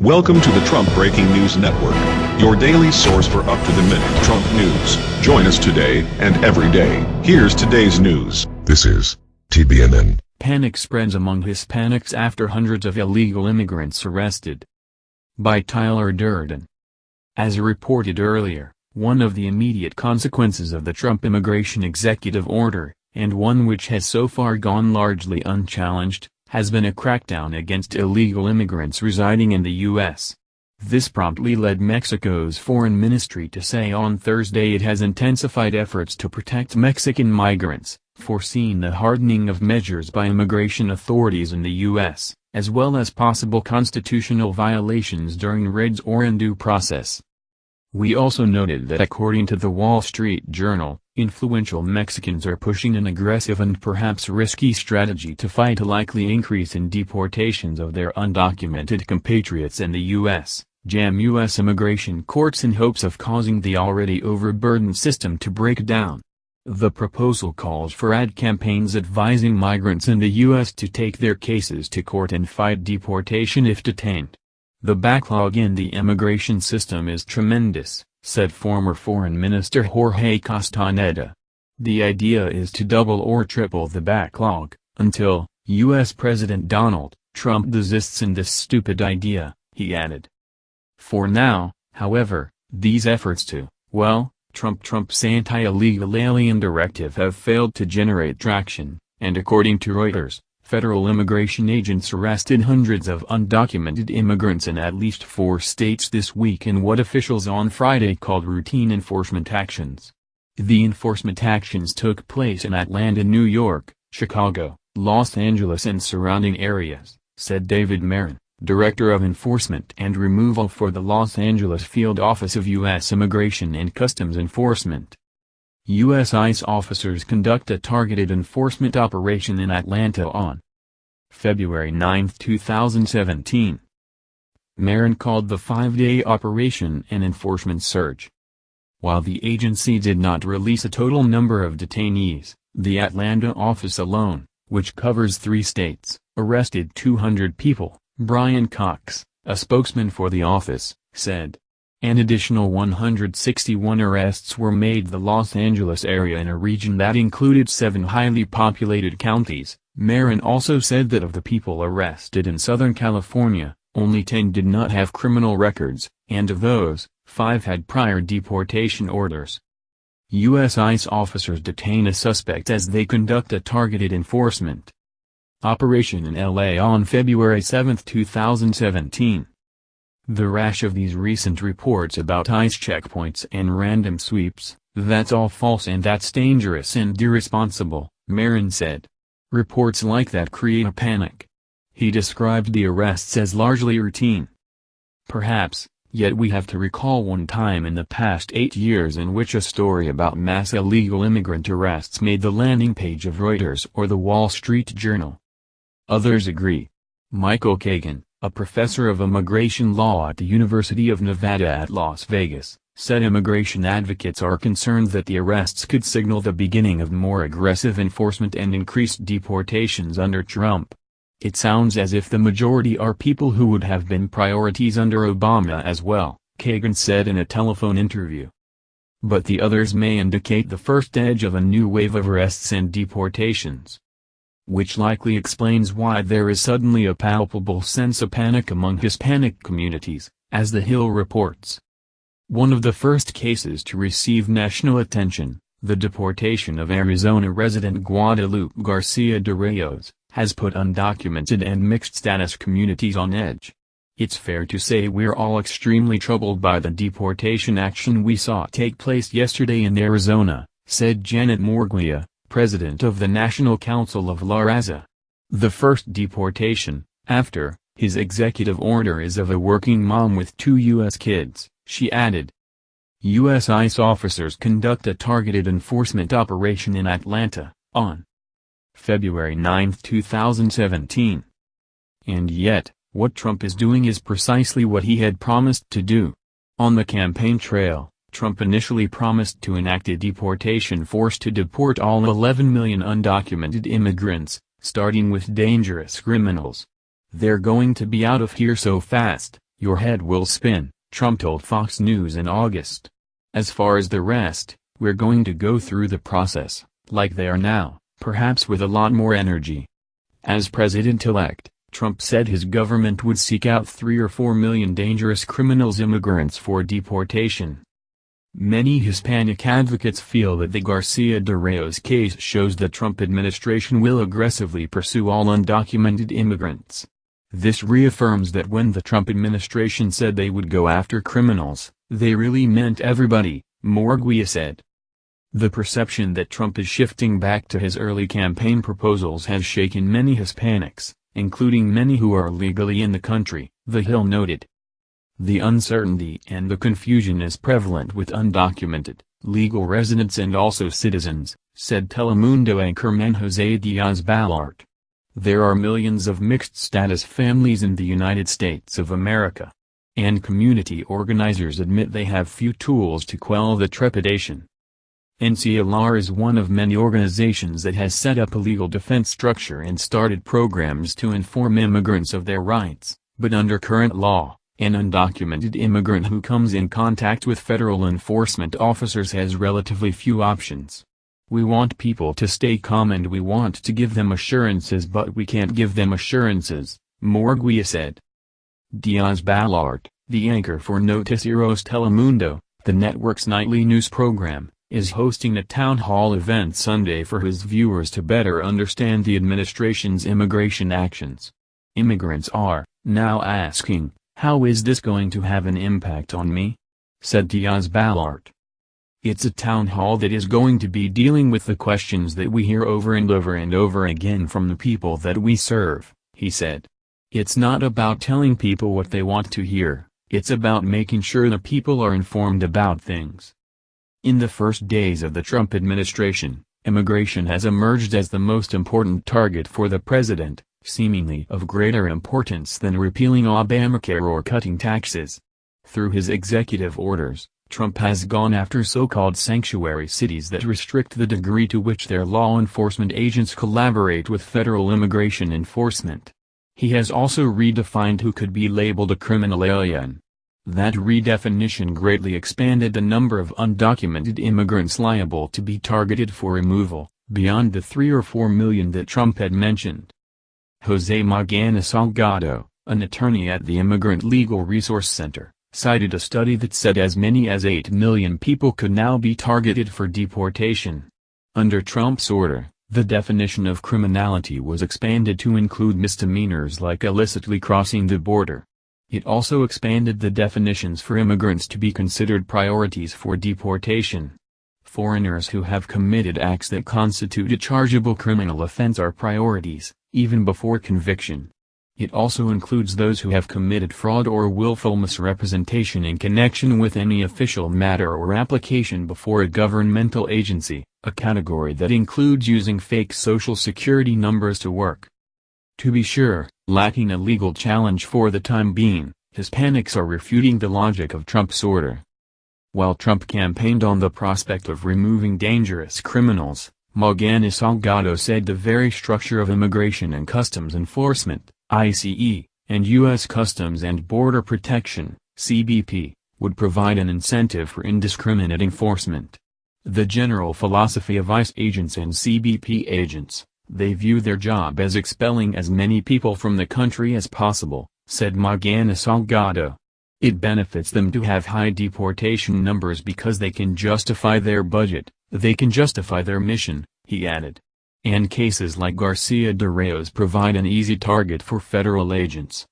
Welcome to the Trump Breaking News Network, your daily source for up-to-the-minute Trump news. Join us today and every day. Here's today's news. This is TBNN. Panic spreads among Hispanics after hundreds of illegal immigrants arrested. By Tyler Durden. As reported earlier, one of the immediate consequences of the Trump immigration executive order, and one which has so far gone largely unchallenged, has been a crackdown against illegal immigrants residing in the U.S. This promptly led Mexico's foreign ministry to say on Thursday it has intensified efforts to protect Mexican migrants, foreseeing the hardening of measures by immigration authorities in the U.S., as well as possible constitutional violations during raids or in due process. We also noted that according to the Wall Street Journal, influential Mexicans are pushing an aggressive and perhaps risky strategy to fight a likely increase in deportations of their undocumented compatriots in the U.S., jam U.S. immigration courts in hopes of causing the already overburdened system to break down. The proposal calls for ad campaigns advising migrants in the U.S. to take their cases to court and fight deportation if detained. The backlog in the immigration system is tremendous, said former Foreign Minister Jorge Castaneda. The idea is to double or triple the backlog, until, U.S. President Donald Trump desists in this stupid idea, he added. For now, however, these efforts to, well, Trump Trump's anti-illegal alien directive have failed to generate traction, and according to Reuters, federal immigration agents arrested hundreds of undocumented immigrants in at least four states this week in what officials on Friday called routine enforcement actions. The enforcement actions took place in Atlanta, New York, Chicago, Los Angeles and surrounding areas, said David Marin, Director of Enforcement and Removal for the Los Angeles Field Office of U.S. Immigration and Customs Enforcement. U.S. ICE officers conduct a targeted enforcement operation in Atlanta on February 9, 2017. Marin called the five-day operation an enforcement surge. While the agency did not release a total number of detainees, the Atlanta office alone, which covers three states, arrested 200 people, Brian Cox, a spokesman for the office, said. An additional 161 arrests were made the Los Angeles area in a region that included seven highly populated counties. Marin also said that of the people arrested in Southern California, only 10 did not have criminal records, and of those, 5 had prior deportation orders. U.S. ICE officers detain a suspect as they conduct a targeted enforcement operation in L.A. on February 7, 2017. The rash of these recent reports about ICE checkpoints and random sweeps, that's all false and that's dangerous and irresponsible, Marin said. Reports like that create a panic. He described the arrests as largely routine. Perhaps, yet we have to recall one time in the past eight years in which a story about mass illegal immigrant arrests made the landing page of Reuters or the Wall Street Journal. Others agree. Michael Kagan, a professor of immigration law at the University of Nevada at Las Vegas, said immigration advocates are concerned that the arrests could signal the beginning of more aggressive enforcement and increased deportations under Trump. It sounds as if the majority are people who would have been priorities under Obama as well, Kagan said in a telephone interview. But the others may indicate the first edge of a new wave of arrests and deportations which likely explains why there is suddenly a palpable sense of panic among Hispanic communities, as The Hill reports. One of the first cases to receive national attention, the deportation of Arizona resident Guadalupe Garcia de Reyes, has put undocumented and mixed-status communities on edge. It's fair to say we're all extremely troubled by the deportation action we saw take place yesterday in Arizona, said Janet Murguia, president of the National Council of La Raza. The first deportation, after, his executive order is of a working mom with two U.S. kids, she added. U.S. ICE officers conduct a targeted enforcement operation in Atlanta, on February 9, 2017. And yet, what Trump is doing is precisely what he had promised to do. On the campaign trail, Trump initially promised to enact a deportation force to deport all 11 million undocumented immigrants, starting with dangerous criminals. They're going to be out of here so fast, Your head will spin, Trump told Fox News in August. As far as the rest, we're going to go through the process, like they are now, perhaps with a lot more energy. As president-elect, Trump said his government would seek out three or four million dangerous criminals immigrants for deportation. Many Hispanic advocates feel that the Garcia de Reyes case shows the Trump administration will aggressively pursue all undocumented immigrants. This reaffirms that when the Trump administration said they would go after criminals, they really meant everybody, Murguia said. The perception that Trump is shifting back to his early campaign proposals has shaken many Hispanics, including many who are legally in the country, The Hill noted. The uncertainty and the confusion is prevalent with undocumented, legal residents and also citizens, said Telemundo anchorman Jose Diaz-Balart. There are millions of mixed-status families in the United States of America. And community organizers admit they have few tools to quell the trepidation. NCLR is one of many organizations that has set up a legal defense structure and started programs to inform immigrants of their rights, but under current law, an undocumented immigrant who comes in contact with federal enforcement officers has relatively few options. We want people to stay calm and we want to give them assurances but we can't give them assurances, Murguia said. Diaz-Balart, the anchor for Noticieros Telemundo, the network's nightly news program, is hosting a town hall event Sunday for his viewers to better understand the administration's immigration actions. Immigrants are, now asking, how is this going to have an impact on me? said Diaz-Balart. It's a town hall that is going to be dealing with the questions that we hear over and over and over again from the people that we serve, he said. It's not about telling people what they want to hear, it's about making sure the people are informed about things. In the first days of the Trump administration, immigration has emerged as the most important target for the president, seemingly of greater importance than repealing Obamacare or cutting taxes. Through his executive orders, Trump has gone after so-called sanctuary cities that restrict the degree to which their law enforcement agents collaborate with federal immigration enforcement. He has also redefined who could be labeled a criminal alien. That redefinition greatly expanded the number of undocumented immigrants liable to be targeted for removal, beyond the 3 or 4 million that Trump had mentioned. Jose Magana Salgado, an attorney at the Immigrant Legal Resource Center, cited a study that said as many as 8 million people could now be targeted for deportation. Under Trump's order, the definition of criminality was expanded to include misdemeanors like illicitly crossing the border. It also expanded the definitions for immigrants to be considered priorities for deportation. Foreigners who have committed acts that constitute a chargeable criminal offense are priorities, even before conviction. It also includes those who have committed fraud or willful misrepresentation in connection with any official matter or application before a governmental agency, a category that includes using fake social security numbers to work. To be sure, lacking a legal challenge for the time being, Hispanics are refuting the logic of Trump's order. While Trump campaigned on the prospect of removing dangerous criminals, Magana Salgado said the very structure of Immigration and Customs Enforcement, ICE, and U.S. Customs and Border Protection, CBP, would provide an incentive for indiscriminate enforcement. The general philosophy of ICE agents and CBP agents, they view their job as expelling as many people from the country as possible, said Magana Salgado. It benefits them to have high deportation numbers because they can justify their budget, they can justify their mission, he added. And cases like Garcia de Reyes provide an easy target for federal agents.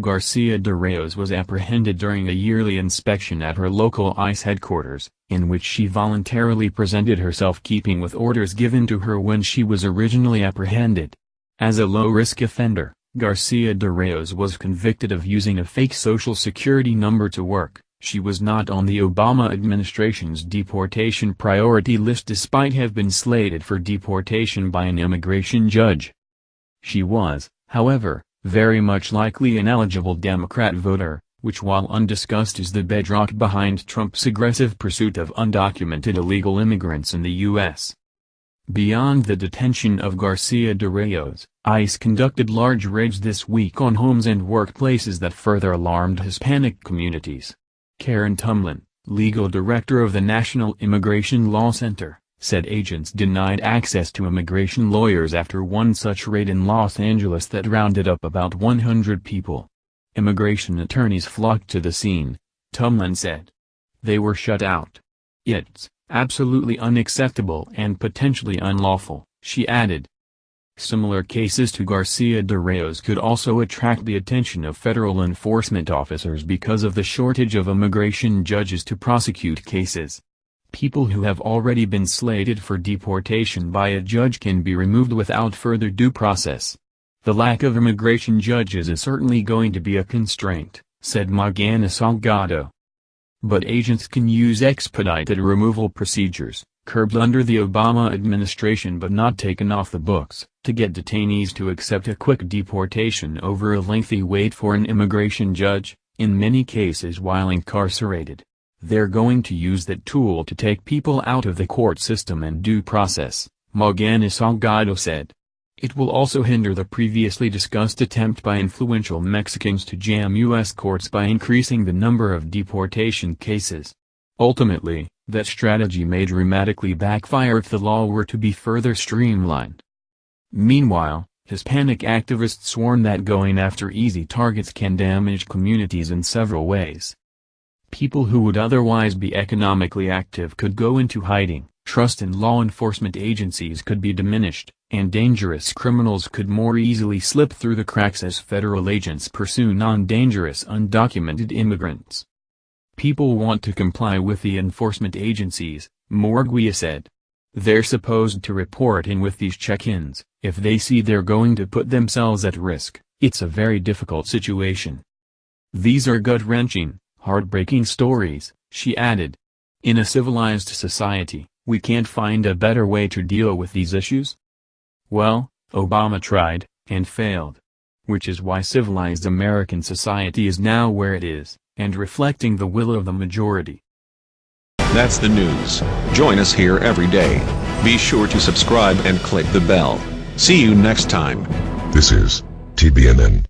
Garcia de Reyes was apprehended during a yearly inspection at her local ICE headquarters, in which she voluntarily presented herself keeping with orders given to her when she was originally apprehended. As a low-risk offender, Garcia de Reyes was convicted of using a fake social security number to work. She was not on the Obama administration's deportation priority list despite have been slated for deportation by an immigration judge. She was, however, very much likely an eligible Democrat voter, which while undiscussed is the bedrock behind Trump's aggressive pursuit of undocumented illegal immigrants in the U.S. Beyond the detention of Garcia de Reyes, ICE conducted large raids this week on homes and workplaces that further alarmed Hispanic communities. Karen Tumlin, legal director of the National Immigration Law Center, said agents denied access to immigration lawyers after one such raid in Los Angeles that rounded up about 100 people. Immigration attorneys flocked to the scene, Tumlin said. They were shut out. It's absolutely unacceptable and potentially unlawful, she added. Similar cases to Garcia de Reyes could also attract the attention of federal enforcement officers because of the shortage of immigration judges to prosecute cases. People who have already been slated for deportation by a judge can be removed without further due process. The lack of immigration judges is certainly going to be a constraint, said Magana Salgado. But agents can use expedited removal procedures, curbed under the Obama administration but not taken off the books, to get detainees to accept a quick deportation over a lengthy wait for an immigration judge, in many cases while incarcerated. They're going to use that tool to take people out of the court system and due process, Magana Salgado said. It will also hinder the previously discussed attempt by influential Mexicans to jam U.S. courts by increasing the number of deportation cases. Ultimately, that strategy may dramatically backfire if the law were to be further streamlined. Meanwhile, Hispanic activists warn that going after easy targets can damage communities in several ways. People who would otherwise be economically active could go into hiding, trust in law enforcement agencies could be diminished, and dangerous criminals could more easily slip through the cracks as federal agents pursue non-dangerous undocumented immigrants. People want to comply with the enforcement agencies, Murguia said. They're supposed to report in with these check-ins, if they see they're going to put themselves at risk, it's a very difficult situation. These are gut-wrenching, heartbreaking stories, she added. In a civilized society, we can't find a better way to deal with these issues? Well, Obama tried, and failed. Which is why civilized American society is now where it is, and reflecting the will of the majority. That's the news. Join us here every day. Be sure to subscribe and click the bell. See you next time. This is TBNN.